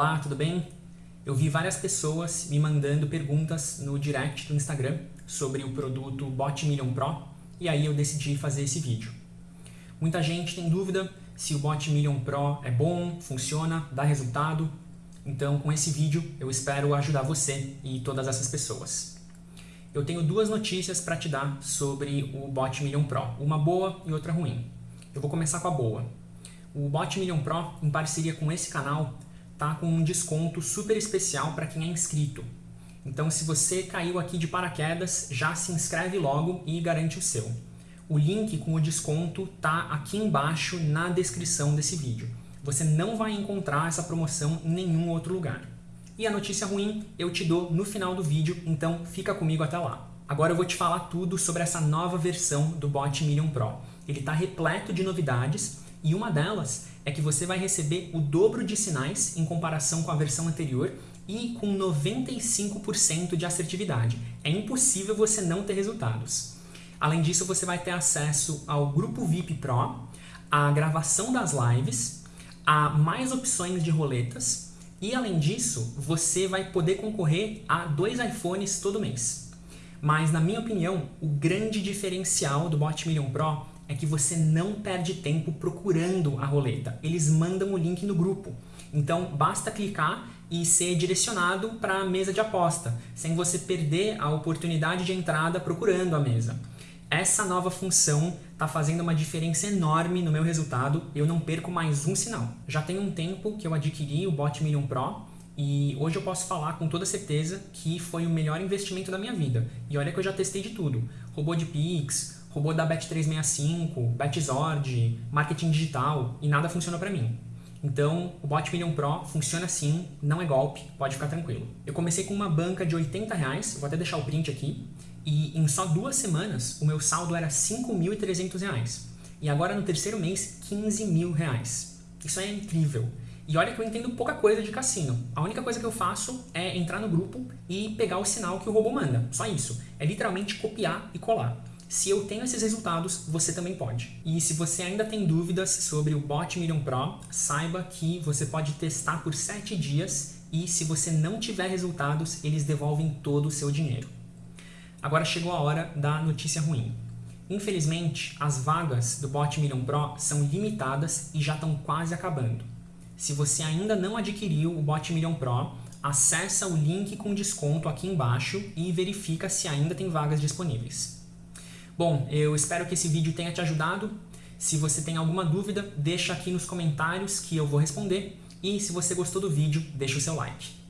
Olá, tudo bem? Eu vi várias pessoas me mandando perguntas no direct do Instagram sobre o produto Bot Million Pro e aí eu decidi fazer esse vídeo. Muita gente tem dúvida se o Bot Million Pro é bom, funciona, dá resultado, então com esse vídeo eu espero ajudar você e todas essas pessoas. Eu tenho duas notícias para te dar sobre o Bot Million Pro, uma boa e outra ruim. Eu vou começar com a boa. O Bot Million Pro, em parceria com esse canal, tá com um desconto super especial para quem é inscrito. Então, se você caiu aqui de paraquedas, já se inscreve logo e garante o seu. O link com o desconto tá aqui embaixo na descrição desse vídeo. Você não vai encontrar essa promoção em nenhum outro lugar. E a notícia ruim eu te dou no final do vídeo, então fica comigo até lá. Agora eu vou te falar tudo sobre essa nova versão do Bot Million Pro. Ele está repleto de novidades e uma delas é que você vai receber o dobro de sinais em comparação com a versão anterior e com 95% de assertividade. É impossível você não ter resultados. Além disso, você vai ter acesso ao Grupo VIP Pro, a gravação das lives, a mais opções de roletas e, além disso, você vai poder concorrer a dois iPhones todo mês. Mas, na minha opinião, o grande diferencial do Bot Million Pro é que você não perde tempo procurando a roleta. Eles mandam o link no grupo. Então, basta clicar e ser direcionado para a mesa de aposta, sem você perder a oportunidade de entrada procurando a mesa. Essa nova função está fazendo uma diferença enorme no meu resultado, eu não perco mais um sinal. Já tem um tempo que eu adquiri o Bot Million Pro e hoje eu posso falar com toda certeza que foi o melhor investimento da minha vida. E olha que eu já testei de tudo, robô de Pix, robô da Bet365, BetZord, marketing digital e nada funciona para mim. Então, o Bot Million Pro funciona assim, não é golpe, pode ficar tranquilo. Eu comecei com uma banca de 80 reais, vou até deixar o print aqui, e em só duas semanas o meu saldo era 5.300 reais. E agora no terceiro mês, 15 mil reais. Isso é incrível. E olha que eu entendo pouca coisa de cassino. A única coisa que eu faço é entrar no grupo e pegar o sinal que o robô manda. Só isso. É literalmente copiar e colar. Se eu tenho esses resultados, você também pode. E se você ainda tem dúvidas sobre o Bot Million Pro, saiba que você pode testar por 7 dias e se você não tiver resultados, eles devolvem todo o seu dinheiro. Agora chegou a hora da notícia ruim. Infelizmente, as vagas do Bot Million Pro são limitadas e já estão quase acabando. Se você ainda não adquiriu o Bot Million Pro, acessa o link com desconto aqui embaixo e verifica se ainda tem vagas disponíveis. Bom, eu espero que esse vídeo tenha te ajudado. Se você tem alguma dúvida, deixa aqui nos comentários que eu vou responder. E se você gostou do vídeo, deixa o seu like.